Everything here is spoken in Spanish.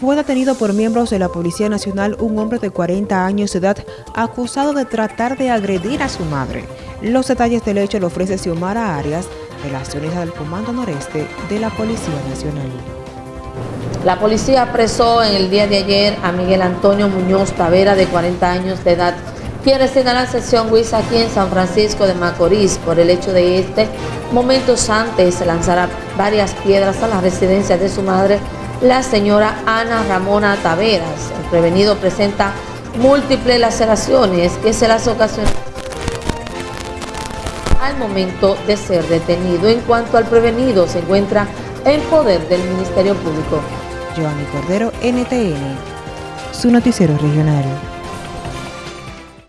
Fue detenido por miembros de la Policía Nacional un hombre de 40 años de edad acusado de tratar de agredir a su madre. Los detalles del hecho lo ofrece Xiomara Arias, unidades del Comando Noreste de la Policía Nacional. La policía apresó en el día de ayer a Miguel Antonio Muñoz Tavera, de 40 años de edad, quien reside en la sección Huiza aquí en San Francisco de Macorís, por el hecho de este, momentos antes, lanzar varias piedras a la residencia de su madre, la señora Ana Ramona Taveras. El prevenido presenta múltiples laceraciones que se las ocasionan al momento de ser detenido. En cuanto al prevenido, se encuentra en poder del Ministerio Público. Giovanni Cordero, NTN, su noticiero regional.